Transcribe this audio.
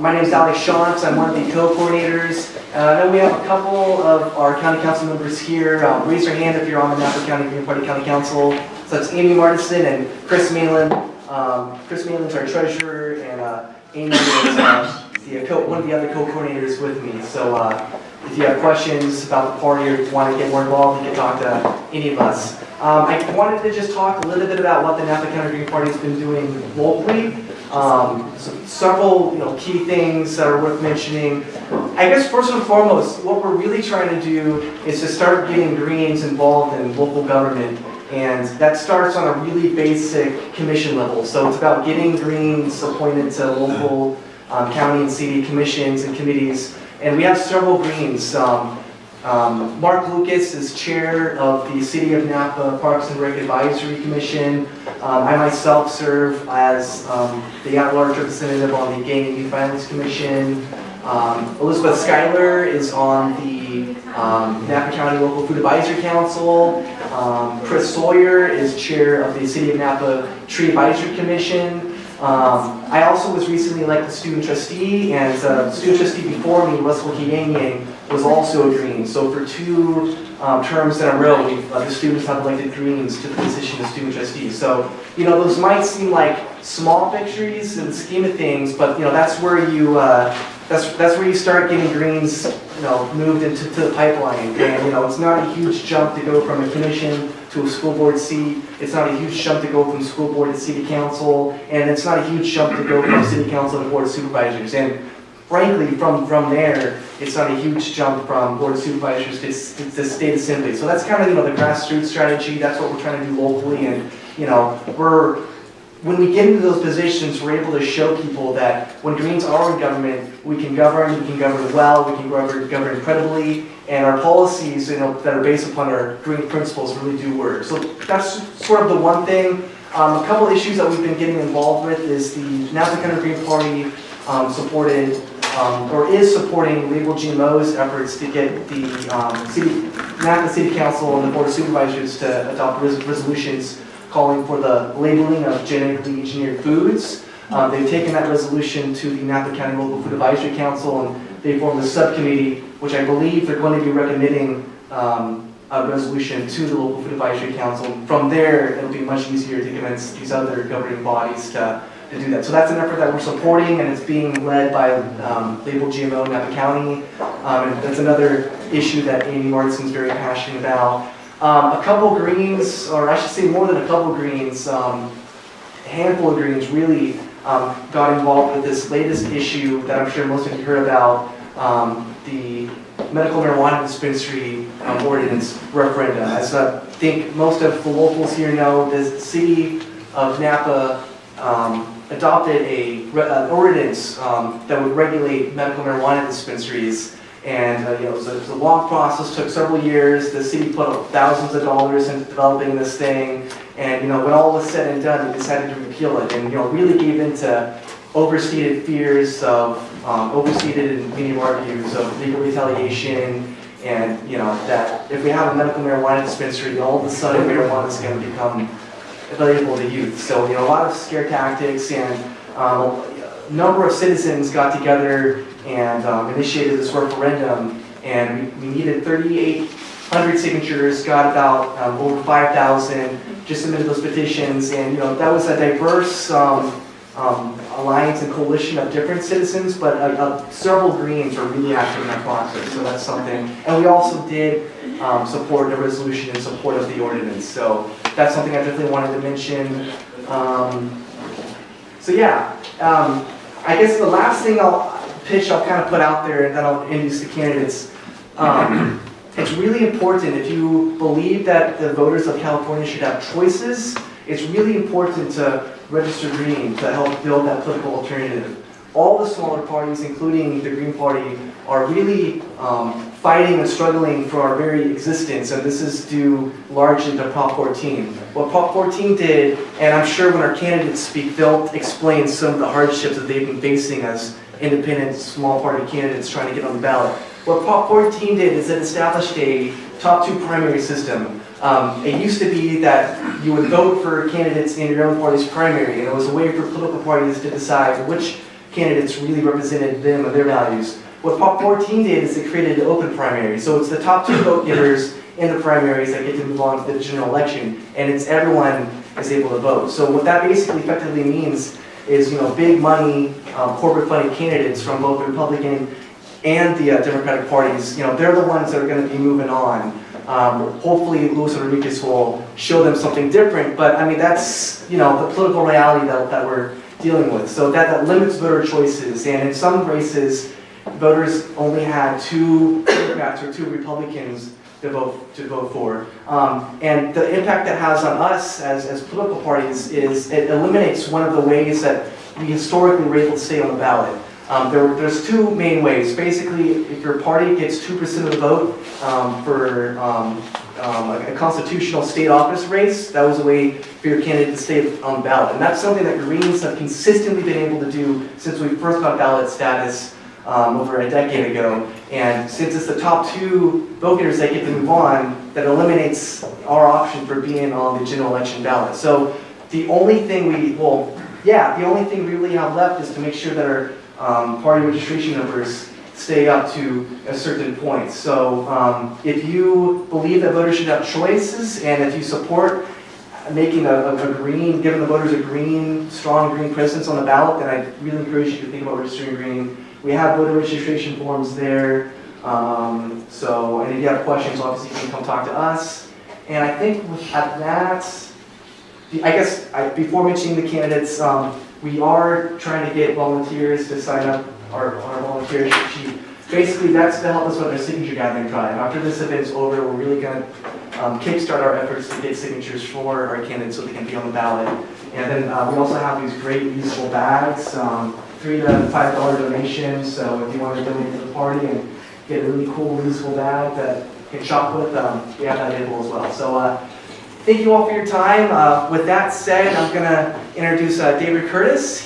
My name is Alex Shantz. I'm one of the co-coordinators. Uh, I know we have a couple of our county council members here. Um, raise your hand if you're on the Napa County Green Party County Council. So that's Amy Martinson and Chris Malin. Um, Chris Malin's our treasurer, and uh, Amy is uh, the one of the other co-coordinators with me. So uh, if you have questions about the party or want to get more involved, you can talk to any of us. Um, I wanted to just talk a little bit about what the Napa County Green Party has been doing locally. Um, so several you know, key things that are worth mentioning. I guess first and foremost, what we're really trying to do is to start getting Greens involved in local government. And that starts on a really basic commission level. So it's about getting Greens appointed to local um, county and city commissions and committees. And we have several Greens. Um, um, Mark Lucas is chair of the City of Napa Parks and Rec Advisory Commission. Um, I myself serve as um, the at-large representative on the Gang and Youth Violence Commission. Um, Elizabeth Schuyler is on the um, Napa County Local Food Advisory Council. Um, Chris Sawyer is chair of the City of Napa Tree Advisory Commission. Um, I also was recently elected student trustee, and uh, student trustee before me, Russell Kiyangian, was also a Green. So for two um, terms in a row, uh, the students have elected Greens to the position of student trustee. So, you know, those might seem like small victories in the scheme of things, but, you know, that's where you, uh, that's, that's where you start getting Greens, you know, moved into to the pipeline. And, you know, it's not a huge jump to go from a commission to a school board seat. It's not a huge jump to go from school board to city council. And it's not a huge jump to go from city council to board of supervisors. And frankly, from, from there, it's not a huge jump from board of supervisors to, to state assembly. So that's kind of, you know, the grassroots strategy. That's what we're trying to do locally. And, you know, we're, when we get into those positions, we're able to show people that when Greens are in government, we can govern, we can govern well, we can govern, govern credibly, and our policies, you know, that are based upon our green principles really do work. So that's sort of the one thing. Um, a couple issues that we've been getting involved with is the Napa County Green Party um, supported um, or is supporting Label GMO's efforts to get the um, city, Napa City Council and the Board of Supervisors to adopt res resolutions calling for the labeling of genetically engineered foods. Um, they've taken that resolution to the Napa County Local Food Advisory Council and they formed a subcommittee, which I believe they're going to be recommending um, a resolution to the Local Food Advisory Council. From there, it'll be much easier to convince these other governing bodies to to do that. So that's an effort that we're supporting, and it's being led by um, Label GMO Napa County. Um, and that's another issue that Amy Martinson's very passionate about. Um, a couple greens, or I should say more than a couple greens, um, a handful of greens really um, got involved with this latest issue that I'm sure most of you heard about, um, the medical marijuana dispensary ordinance referendum. As I think most of the locals here know, the city of Napa um, adopted a, an ordinance um, that would regulate medical marijuana dispensaries. And uh, you know, it was, a, it was, a, long process, took several years. The city put up thousands of dollars into developing this thing. And you know, when all was said and done, they decided to repeal it. And you know, really gave into overstated fears of, um, overstated in many of our views of legal retaliation. And you know, that if we have a medical marijuana dispensary, all of a sudden marijuana is going to become available to youth. So, you know, a lot of scare tactics and um, a number of citizens got together and um, initiated this referendum and we, needed 3,800 signatures, got about um, over 5,000, just submitted those petitions and, you know, that was a diverse um, um, alliance and coalition of different citizens, but uh, uh, several Greens were really active in that process, so that's something. And we also did um, support the resolution in support of the ordinance. So that's something I definitely wanted to mention. So yeah, I guess the last thing I'll pitch, I'll kind of put out there, and then I'll introduce the candidates. Um, it's really important if you believe that the voters of California should have choices, it's really important to register green to help build that political alternative all the smaller parties, including the Green Party, are really um, fighting and struggling for our very existence, and this is due largely to Prop 14. What Prop 14 did, and I'm sure when our candidates speak, they'll explain some of the hardships that they've been facing as independent, small party candidates trying to get on the ballot. What Prop 14 did is it established a top two primary system. Um, it used to be that you would vote for candidates in your own party's primary, and it was a way for political parties to decide which candidates really represented them and their values. What Prop 14 did is it created an open primary. So it's the top two vote getters in the primaries that get to move on to the general election, and it's everyone is able to vote. So what that basically effectively means is, you know, big money, um, corporate funded candidates from both the Republican and the uh, Democratic parties, you know, they're the ones that are gonna be moving on. Um, hopefully Luis Enriquez will show them something different, but I mean, that's, you know, the political reality that, that we're dealing with. So that, that limits voter choices, and in some races, voters only had two Democrats or two Republicans to vote, to vote for. Um, and the impact that has on us as, as political parties is it eliminates one of the ways that we historically were able to stay on the ballot. Um, there, there's two main ways. Basically, if your party gets 2% of the vote um, for um, um, a a constitutional state office race, that was a way for your candidate to stay on the ballot. And that's something that Greens have consistently been able to do since we first got ballot status um, over a decade ago. And since it's the top two voters that get to move on, that eliminates our option for being on the general election ballot. So the only thing we, well, yeah, the only thing we really have left is to make sure that our um, party registration numbers stay up to a certain point. So um, if you believe that voters should have choices, and if you support making a, a, a green, giving the voters a green, strong green presence on the ballot, then I really encourage you to think about registering green. We have voter registration forms there. Um, so, and if you have questions, obviously you can come talk to us. And I think at that, I guess I, before mentioning the candidates, um, we are trying to get volunteers to sign up our, our volunteer sheet. Basically, that's to help us with our signature gathering drive. After this event's over, we're really gonna um, kickstart our efforts to get signatures for our candidates so they can be on the ballot. And then uh, we also have these great reusable bags, um, three to five dollar donation. So if you want to donate to the party and get a really cool reusable bag that you can shop with, um, we have that available as well. So uh, thank you all for your time. Uh, with that said, I'm gonna introduce uh, David Curtis.